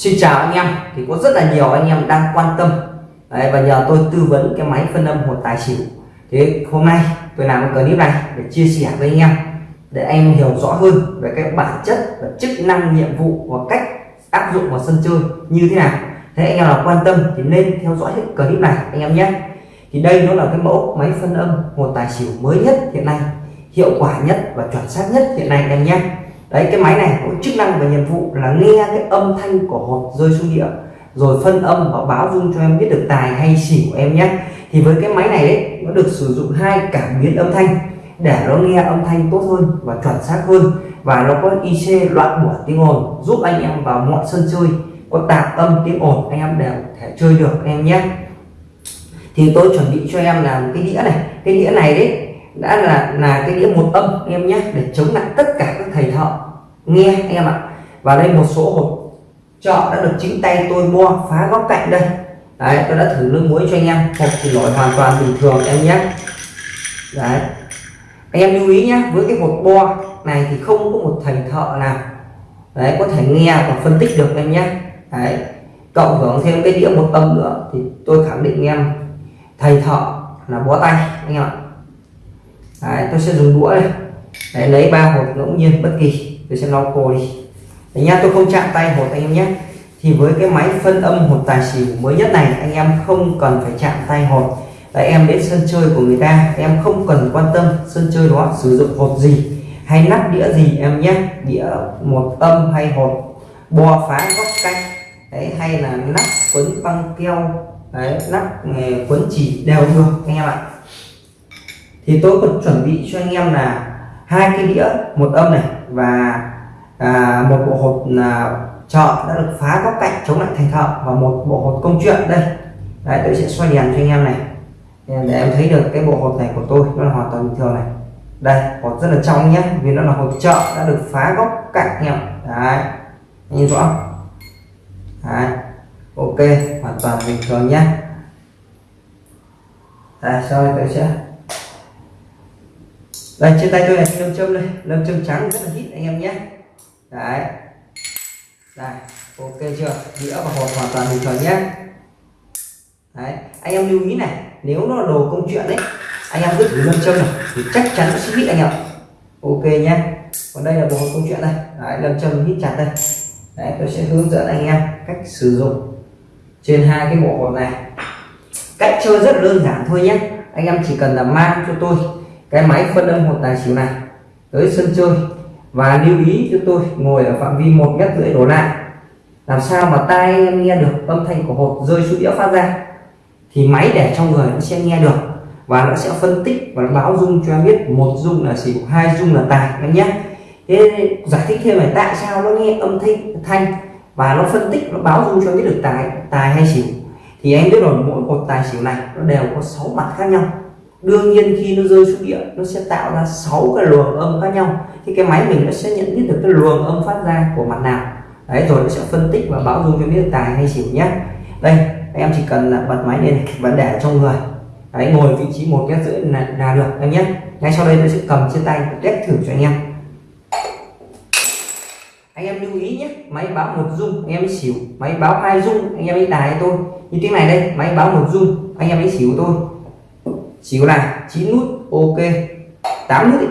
Xin chào anh em. Thì có rất là nhiều anh em đang quan tâm. Đấy, và nhờ tôi tư vấn cái máy phân âm một tài xỉu. Thế hôm nay tôi làm cái clip này để chia sẻ với anh em để anh em hiểu rõ hơn về cái bản chất và chức năng nhiệm vụ và cách áp dụng vào sân chơi như thế nào. Thế anh em nào quan tâm thì nên theo dõi hết clip này anh em nhé. Thì đây nó là cái mẫu máy phân âm một tài xỉu mới nhất hiện nay hiệu quả nhất và chuẩn xác nhất hiện nay anh em nhé đấy cái máy này có chức năng và nhiệm vụ là nghe cái âm thanh của hột rơi xuống địa. Rồi phân âm và báo dung cho em biết được tài hay xỉu em nhé. Thì với cái máy này ấy, nó được sử dụng hai cảm biến âm thanh để nó nghe âm thanh tốt hơn và chuẩn xác hơn. Và nó có IC loại bỏ tiếng ồn giúp anh em vào mọi sân chơi có tạp âm tiếng ồn anh em đều thể chơi được em nhé. Thì tôi chuẩn bị cho em làm cái đĩa này. Cái đĩa này đấy đã là là cái đĩa một âm em nhé, để chống lại tất cả các thầy thợ nghe, anh em ạ. Và đây một số hộp trọ đã được chính tay tôi mua, phá góc cạnh đây. Đấy, tôi đã thử nước muối cho anh em. Hộp thì nổi hoàn toàn bình thường em nhé. Đấy. Anh em lưu ý nhé, với cái hộp bo này thì không có một thầy thợ nào, đấy, có thể nghe và phân tích được em nhé. Đấy. Cộng hưởng thêm cái đĩa một âm nữa thì tôi khẳng định em, thầy thợ là bó tay, anh em ạ đấy, tôi sẽ dùng đũa này đấy, lấy ba hột ngẫu nhiên bất kỳ. Tôi sẽ lau khô đi. Đấy nhá tôi không chạm tay hột anh em nhé. Thì với cái máy phân âm hột tài xỉu mới nhất này anh em không cần phải chạm tay hột. Đấy, em đến sân chơi của người ta em không cần quan tâm sân chơi đó sử dụng hột gì hay nắp đĩa gì em nhé. Đĩa một âm hay hột bo phá góc cạnh đấy hay là nắp quấn băng keo đấy nắp nghề quấn chỉ đều được anh em ạ thì tôi còn chuẩn bị cho anh em là hai cái đĩa một âm này và à, một bộ hột là chợ đã được phá góc cạnh chống lại thành thợ và một bộ hột công chuyện đây. Đấy tôi sẽ xoay đèn cho anh em này. Để em thấy được cái bộ hột này của tôi nó là hoàn toàn bình thường này. Đây hột rất là trong nhé vì nó là hột chợ đã được phá góc cạnh em. Đấy nhìn rõ đấy ok hoàn toàn bình thường nhé. Đây sau đây tôi sẽ đây trên tay tôi này lâm châm đây lâm châm trắng rất là hít anh em nhé. Đấy. Đây ok chưa? Đĩa và hộp hoàn toàn bình thường nhé. Đấy anh em lưu ý này nếu nó là đồ công chuyện đấy anh em cứ thử lâm châm này thì chắc chắn nó sẽ hít anh em ok nhé. Còn đây là bộ công chuyện đây. Đấy, lâm châm hít chặt đây. Đấy tôi sẽ hướng dẫn anh em cách sử dụng trên hai cái bộ hộp này. Cách chơi rất đơn giản thôi nhé. Anh em chỉ cần là mang cho tôi cái máy phân âm hột tài xỉu này tới sân chơi và lưu ý cho tôi ngồi ở phạm vi một mét rưỡi đổ lại. Làm sao mà tai em nghe được âm thanh của hột rơi xuống đĩa phát ra? Thì máy để trong người nó sẽ nghe được và nó sẽ phân tích và nó báo dung cho em biết một dung là xỉu, hai dung là tài em nhé. Thế giải thích thêm là tại sao nó nghe âm thanh thanh và nó phân tích, nó báo dung cho em biết được tài tài hay xỉu. Thì anh biết rồi, mỗi một tài xỉu này nó đều có 6 mặt khác nhau đương nhiên khi nó rơi xuống địa nó sẽ tạo ra 6 cái luồng âm khác nhau. Thì cái máy mình nó sẽ nhận biết được cái luồng âm phát ra của mặt nào. Đấy rồi nó sẽ phân tích và báo dung cho biết tài hay xỉu nhé. Đây em chỉ cần là bật máy lên và để trong người. Đấy ngồi vị trí một mét rưỡi là, là được em nhé. Ngay sau đây tôi sẽ cầm trên tay test thử cho anh em. Anh em lưu ý nhé máy báo một dung anh em ấy xỉu. Máy báo hai dung anh em ấy tài tôi. Như tiếng này đây máy báo một dung anh em ấy xỉu tôi xíu này 9 nút, ok. 8 nút ý.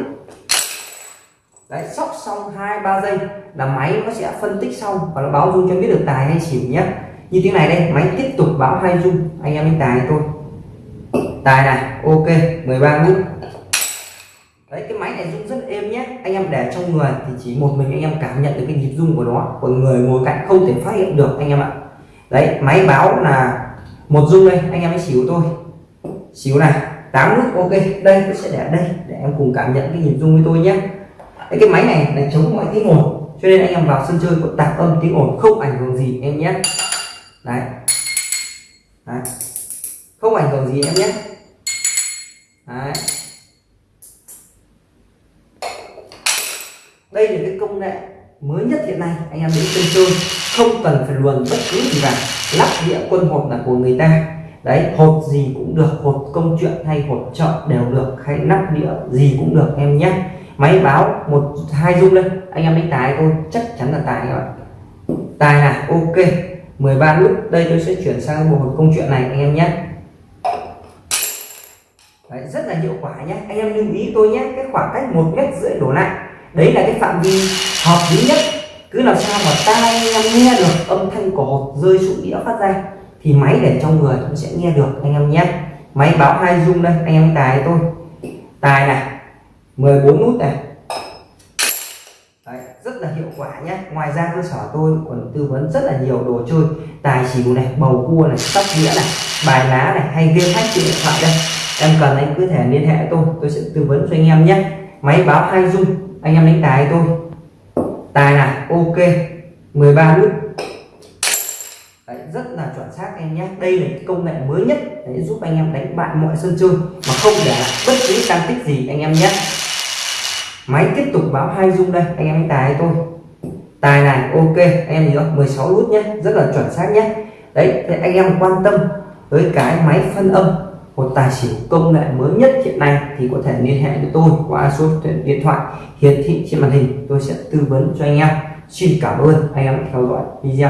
đấy, sóc xong hai, ba giây là máy nó sẽ phân tích xong và nó báo dung cho biết được tài hay xỉu nhé. Như tiếng này đây, máy tiếp tục báo hai dung anh em anh tài tôi tài này, ok 13 nút. Đấy, cái máy này rung rất êm nhé. Anh em để trong người thì chỉ một mình anh em cảm nhận được cái nhịp rung của nó. Còn người ngồi cạnh không thể phát hiện được, anh em ạ. Đấy, máy báo là một rung đây, anh em ấy xỉu tôi. Xíu này. 8 nút ok đây tôi sẽ để đây để em cùng cảm nhận cái nhịp rung với tôi nhé. Đấy, cái máy này là chống mọi tiếng ồn cho nên anh em vào sân chơi có tạp âm tiếng ồn không ảnh hưởng gì em nhé. Đấy. đấy. Không ảnh hưởng gì em nhé. Đấy. đây là cái công nghệ mới nhất hiện nay anh em đến sân chơi không cần phải luồn bất cứ gì vào lắp đĩa quân hộp là của người ta đấy hột gì cũng được hột công chuyện hay hột chợ đều được hay nắp đĩa gì cũng được em nhé. Máy báo một hai dung lên anh em đánh tài tôi chắc chắn là tài các bạn tài là ok 13 nút đây tôi sẽ chuyển sang một công chuyện này anh em nhé. Đấy, rất là hiệu quả nhé anh em lưu ý tôi nhé cái khoảng cách một mét rưỡi đổ lại đấy là cái phạm vi hợp lý nhất. Cứ làm sao mà tai anh em nghe được âm thanh của hột rơi xuống đĩa phát ra thì máy để trong người cũng sẽ nghe được anh em nhé. Máy báo hai dung đây anh em tài tôi. Tài này 14 nút này. Đấy, rất là hiệu quả nhé. Ngoài ra cơ sở tôi còn tư vấn rất là nhiều đồ chơi. Tài xỉu này bầu cua này sóc đĩa này bài lá này hay game hack trên điện thoại đây. Em cần anh cứ thể liên hệ tôi tôi sẽ tư vấn cho anh em nhé. Máy báo hai dung anh em đánh tài tôi. Tài này ok. 13 nút. Đấy, rất là chuẩn xác em nhé. Đây là công nghệ mới nhất để giúp anh em đánh bại mọi sân chơi mà không để lại bất cứ tăng tích gì anh em nhé. Máy tiếp tục báo hai dung đây anh em tài tôi tài này ok anh em nhớ 16 nút nhé rất là chuẩn xác nhé. Đấy thì anh em quan tâm với cái máy phân âm một tài xỉu công nghệ mới nhất hiện nay thì có thể liên hệ với tôi qua số điện thoại hiển thị trên màn hình. Tôi sẽ tư vấn cho anh em. Xin cảm ơn anh em theo dõi video.